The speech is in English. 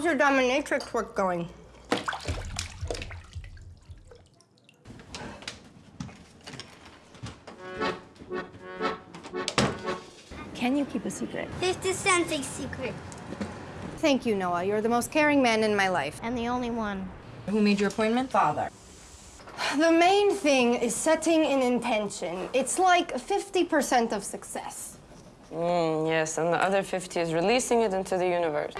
How's your dominatrix work going? Can you keep a secret? This is a secret. Thank you, Noah. You're the most caring man in my life. And the only one. Who made your appointment? Father. The main thing is setting an intention. It's like 50% of success. Mm, yes, and the other 50 is releasing it into the universe.